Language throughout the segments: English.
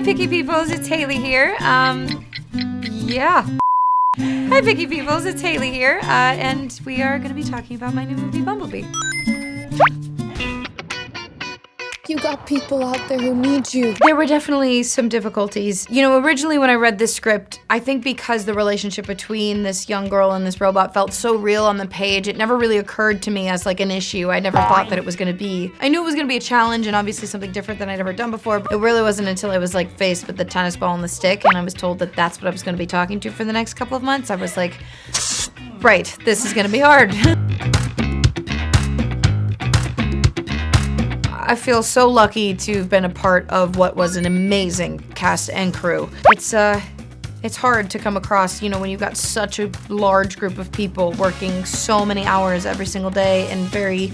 Hi, Picky Peoples. It's Hailee here. Um, yeah. Hi, Picky Peoples. It's Hailee here, uh, and we are going to be talking about my new movie, Bumblebee. You got people out there who need you. There were definitely some difficulties. You know, originally when I read this script, I think because the relationship between this young girl and this robot felt so real on the page, it never really occurred to me as like an issue. I never thought that it was gonna be. I knew it was gonna be a challenge and obviously something different than I'd ever done before, it really wasn't until I was like faced with the tennis ball and the stick and I was told that that's what I was gonna be talking to for the next couple of months. I was like, right, this is gonna be hard. I feel so lucky to have been a part of what was an amazing cast and crew. It's uh it's hard to come across, you know, when you've got such a large group of people working so many hours every single day in very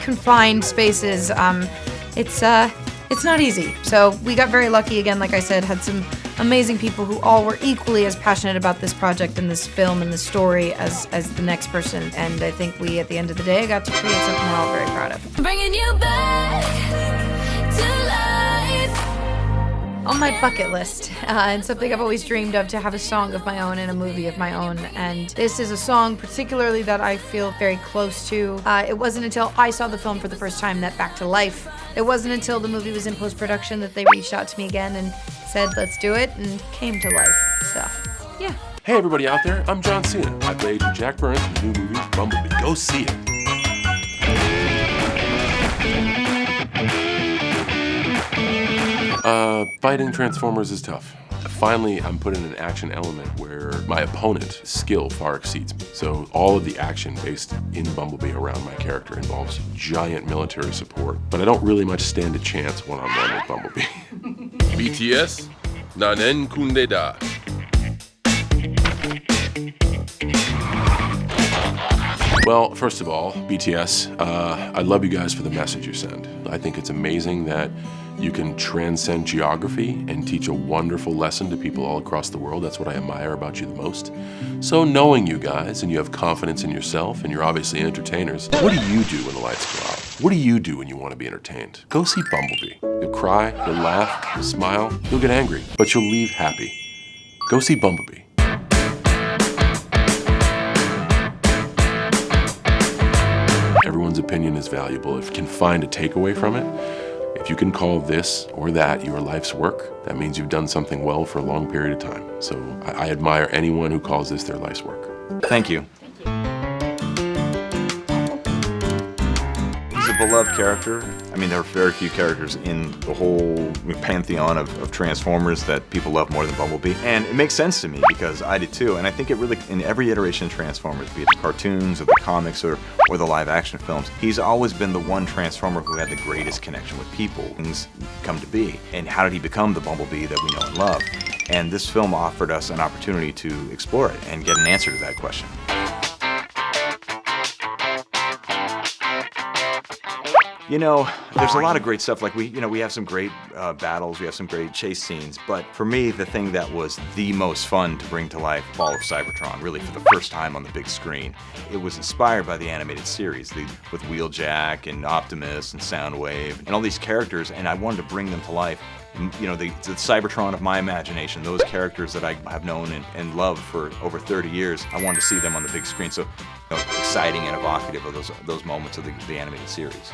confined spaces. Um, it's uh, it's not easy. So we got very lucky again, like I said, had some amazing people who all were equally as passionate about this project and this film and this story as as the next person. And I think we, at the end of the day, got to create something we're all very proud of. Bringing you back my bucket list uh, and something I've always dreamed of to have a song of my own and a movie of my own. And this is a song particularly that I feel very close to. Uh, it wasn't until I saw the film for the first time that Back to Life. It wasn't until the movie was in post production that they reached out to me again and said, let's do it, and came to life. So, yeah. Hey everybody out there, I'm John Cena. I played Jack Burns in the new movie Bumblebee. Go see it. Uh, fighting Transformers is tough. Finally, I'm put in an action element where my opponent's skill far exceeds me. So all of the action based in Bumblebee around my character involves giant military support, but I don't really much stand a chance one-on-one with Bumblebee. BTS, Nanen Kunde Da. Well, first of all, BTS, uh, I love you guys for the message you send. I think it's amazing that you can transcend geography and teach a wonderful lesson to people all across the world. That's what I admire about you the most. So knowing you guys and you have confidence in yourself and you're obviously entertainers, what do you do when the lights go out? What do you do when you want to be entertained? Go see Bumblebee. You'll cry, you'll laugh, you'll smile, you'll get angry, but you'll leave happy. Go see Bumblebee. Everyone's opinion is valuable. If you can find a takeaway from it, if you can call this or that your life's work, that means you've done something well for a long period of time. So I, I admire anyone who calls this their life's work. Thank you. He's a beloved character. I mean, there are very few characters in the whole pantheon of, of Transformers that people love more than Bumblebee. And it makes sense to me because I did too. And I think it really, in every iteration of Transformers, be it the cartoons or the comics or, or the live action films, he's always been the one Transformer who had the greatest connection with people. Things come to be. And how did he become the Bumblebee that we know and love? And this film offered us an opportunity to explore it and get an answer to that question. You know, there's a lot of great stuff. Like we, you know, we have some great uh, battles, we have some great chase scenes. But for me, the thing that was the most fun to bring to life, Fall of Cybertron, really for the first time on the big screen. It was inspired by the animated series, the, with Wheeljack and Optimus and Soundwave and all these characters, and I wanted to bring them to life you know, the, the Cybertron of my imagination, those characters that I have known and, and loved for over 30 years, I wanted to see them on the big screen. So, you know, exciting and evocative of those, those moments of the, the animated series.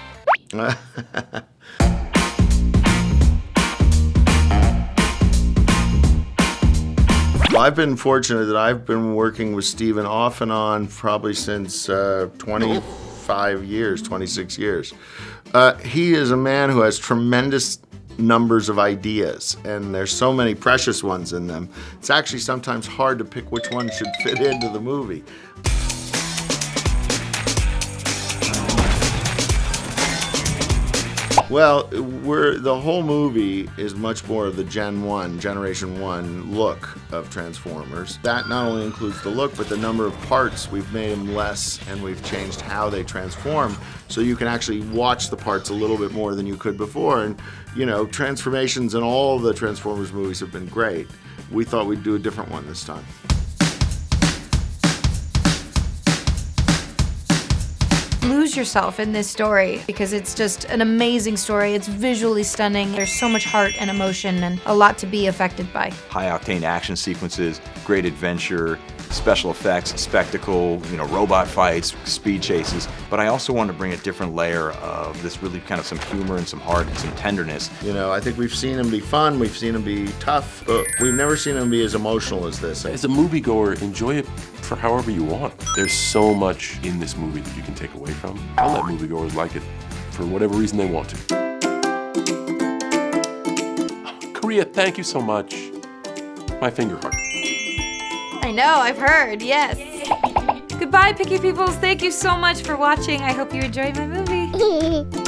Well, I've been fortunate that I've been working with Steven off and on probably since uh, 25 years, 26 years. Uh, he is a man who has tremendous numbers of ideas, and there's so many precious ones in them. It's actually sometimes hard to pick which one should fit into the movie. Well, we're the whole movie is much more of the Gen 1, Generation 1 look of Transformers. That not only includes the look, but the number of parts. We've made them less and we've changed how they transform so you can actually watch the parts a little bit more than you could before. And, you know, transformations in all the Transformers movies have been great. We thought we'd do a different one this time. Lose yourself in this story because it's just an amazing story. It's visually stunning. There's so much heart and emotion and a lot to be affected by. High octane action sequences, great adventure, special effects, spectacle, you know, robot fights, speed chases. But I also wanted to bring a different layer of this really kind of some humor and some heart and some tenderness. You know, I think we've seen him be fun, we've seen him be tough, but we've never seen him be as emotional as this. As a moviegoer, enjoy it for however you want. There's so much in this movie that you can take away from. I'll let moviegoers like it for whatever reason they want to. Korea, thank you so much. My finger heart. I know, I've heard, yes. Goodbye, Picky Peoples. Thank you so much for watching. I hope you enjoyed my movie.